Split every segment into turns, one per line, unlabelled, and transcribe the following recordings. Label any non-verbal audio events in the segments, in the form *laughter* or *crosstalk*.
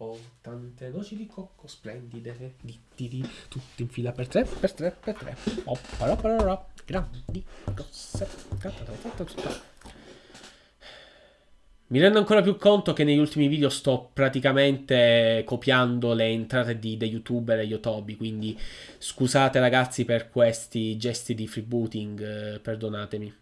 Ho tante noci di cocco splendide, di, di, di, tutte in fila per tre, per tre, per tre. Parò, grandi, grosse. Mi rendo ancora più conto che negli ultimi video sto praticamente copiando le entrate di, dei youtuber e yotobi, quindi scusate ragazzi per questi gesti di freebooting, eh, perdonatemi.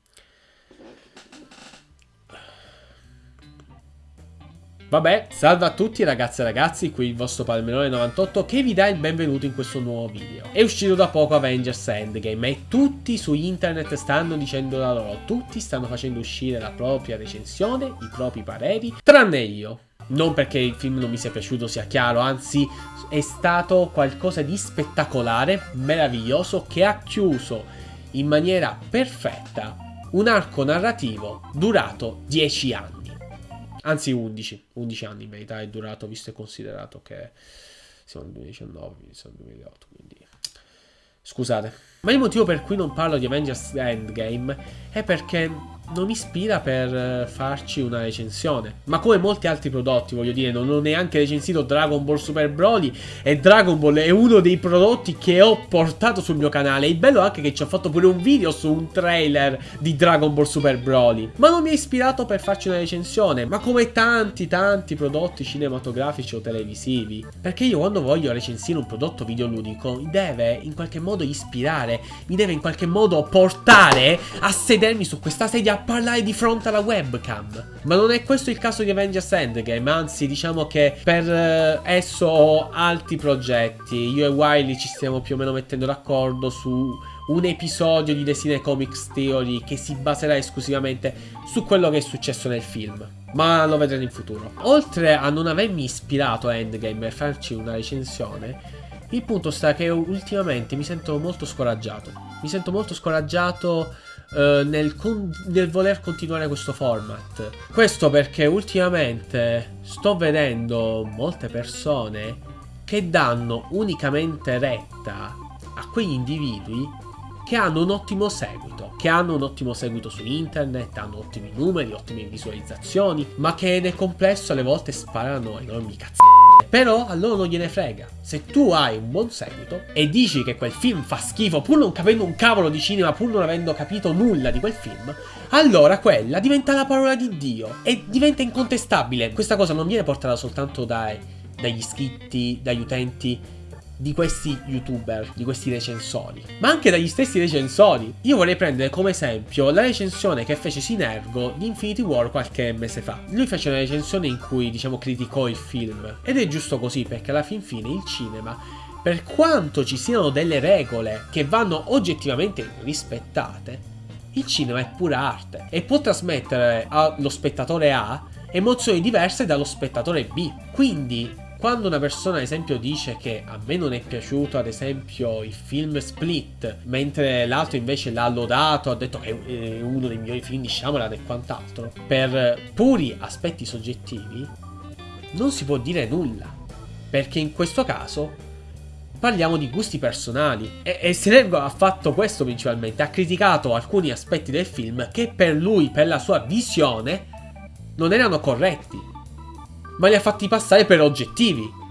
Vabbè, salve a tutti ragazzi e ragazzi, qui il vostro Palmerone98 che vi dà il benvenuto in questo nuovo video. È uscito da poco Avengers Endgame e tutti su internet stanno dicendo la loro, tutti stanno facendo uscire la propria recensione, i propri pareri, tranne io. Non perché il film non mi sia piaciuto sia chiaro, anzi è stato qualcosa di spettacolare, meraviglioso, che ha chiuso in maniera perfetta un arco narrativo durato 10 anni anzi 11, 11 anni in verità è durato visto e considerato che siamo nel 2019, quindi siamo nel 2008, quindi scusate. Ma il motivo per cui non parlo di Avengers Endgame è perché non ispira per eh, farci una recensione. Ma come molti altri prodotti, voglio dire, non ho neanche recensito Dragon Ball Super Broly e Dragon Ball è uno dei prodotti che ho portato sul mio canale. Il bello è anche che ci ho fatto pure un video su un trailer di Dragon Ball Super Broly. Ma non mi ha ispirato per farci una recensione, ma come tanti tanti prodotti cinematografici o televisivi. Perché io quando voglio recensire un prodotto videoludico mi deve in qualche modo ispirare, mi deve in qualche modo portare a sedermi su questa sedia parlare di fronte alla webcam. Ma non è questo il caso di Avengers Endgame, anzi diciamo che per eh, esso ho altri progetti. Io e Wiley ci stiamo più o meno mettendo d'accordo su un episodio di The Cine Comics Theory che si baserà esclusivamente su quello che è successo nel film. Ma lo vedremo in futuro. Oltre a non avermi ispirato a Endgame per farci una recensione, il punto sta che ultimamente mi sento molto scoraggiato. Mi sento molto scoraggiato eh, nel, nel, voler continuare questo format. Questo perché ultimamente sto vedendo molte persone che danno unicamente retta a quegli individui che hanno un ottimo seguito, che hanno un ottimo seguito su internet, hanno ottimi numeri, ottime visualizzazioni, ma che nel complesso alle volte sparano enormi cazzo. Però a loro non gliene frega. Se tu hai un buon seguito e dici che quel film fa schifo pur non capendo un cavolo di cinema, pur non avendo capito nulla di quel film, allora quella diventa la parola di Dio e diventa incontestabile. Questa cosa non viene portata soltanto dai, dagli iscritti, dagli utenti di questi youtuber, di questi recensori, ma anche dagli stessi recensori. Io vorrei prendere come esempio la recensione che fece Sinergo di Infinity War qualche mese fa. Lui fece una recensione in cui, diciamo, criticò il film. Ed è giusto così, perché alla fin fine il cinema, per quanto ci siano delle regole che vanno oggettivamente rispettate, il cinema è pura arte e può trasmettere allo spettatore A emozioni diverse dallo spettatore B. Quindi quando una persona ad esempio dice che a me non è piaciuto ad esempio il film Split mentre l'altro invece l'ha lodato, ha detto che è uno dei migliori film di Shyamalan e quant'altro per puri aspetti soggettivi non si può dire nulla. Perché in questo caso parliamo di gusti personali. E, e Senergo ha fatto questo principalmente ha criticato alcuni aspetti del film che per lui, per la sua visione non erano corretti ma li ha fatti passare per oggettivi.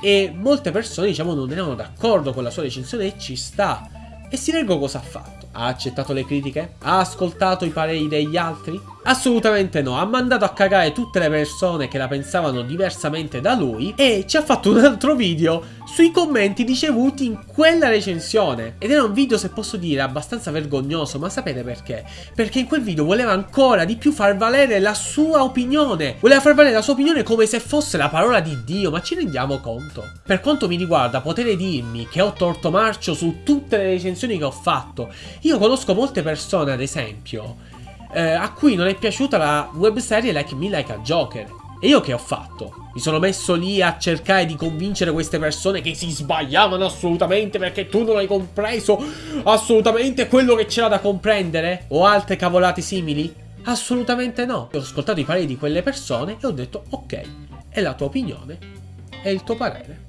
E molte persone, diciamo, non erano d'accordo con la sua recensione e ci sta. E Sinergo cosa ha fatto? Ha accettato le critiche? Ha ascoltato i pareri degli altri? Assolutamente no, ha mandato a cagare tutte le persone che la pensavano diversamente da lui e ci ha fatto un altro video sui commenti ricevuti in quella recensione. Ed era un video, se posso dire, abbastanza vergognoso, ma sapete perché? Perché in quel video voleva ancora di più far valere la sua opinione. Voleva far valere la sua opinione come se fosse la parola di Dio, ma ci rendiamo conto? Per quanto mi riguarda, potete dirmi che ho torto marcio su tutte le recensioni che ho fatto. Io conosco molte persone, ad esempio, eh, a cui non è piaciuta la webserie Like Me Like a Joker. E io che ho fatto? Mi sono messo lì a cercare di convincere queste persone che si sbagliavano assolutamente perché tu non hai compreso assolutamente quello che c'era da comprendere? O altre cavolate simili? Assolutamente no. Ho ascoltato i pareri di quelle persone e ho detto ok, è la tua opinione, è il tuo parere.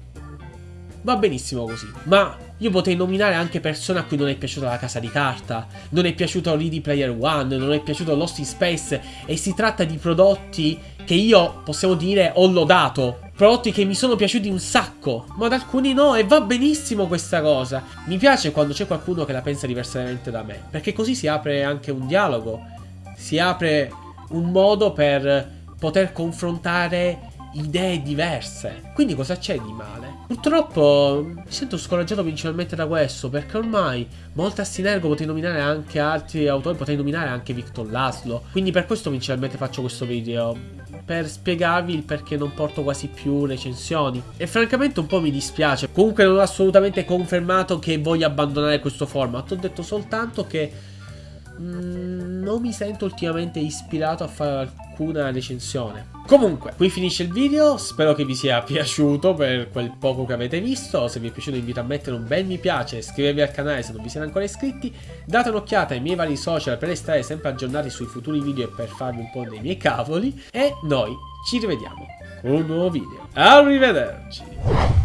Va benissimo così, ma io potrei nominare anche persone a cui non è piaciuta la casa di carta, non è piaciuto Ready Player One, non è piaciuto Lost in Space e si tratta di prodotti che io, possiamo dire, ho lodato prodotti che mi sono piaciuti un sacco, ma ad alcuni no e va benissimo questa cosa. Mi piace quando c'è qualcuno che la pensa diversamente da me, perché così si apre anche un dialogo, si apre un modo per poter confrontare idee diverse. Quindi cosa c'è di male? Purtroppo mi sento scoraggiato principalmente da questo, perché ormai molta Sinergo potrei nominare anche altri autori, potrei nominare anche Victor Laszlo. Quindi per questo principalmente faccio questo video, per spiegarvi il perché non porto quasi più recensioni. E francamente un po' mi dispiace. Comunque non ho assolutamente confermato che voglio abbandonare questo format, ho detto soltanto che mm, non mi sento ultimamente ispirato a fare alcuna recensione. Comunque, qui finisce il video, spero che vi sia *laughs* piaciuto per quel poco che avete visto, se vi è piaciuto invito a mettere un bel mi piace, iscrivervi al canale se non vi siete ancora iscritti, date un'occhiata ai miei vari social per restare sempre aggiornati sui futuri video e per farvi un po' dei miei cavoli, e noi ci rivediamo con un nuovo video. Arrivederci!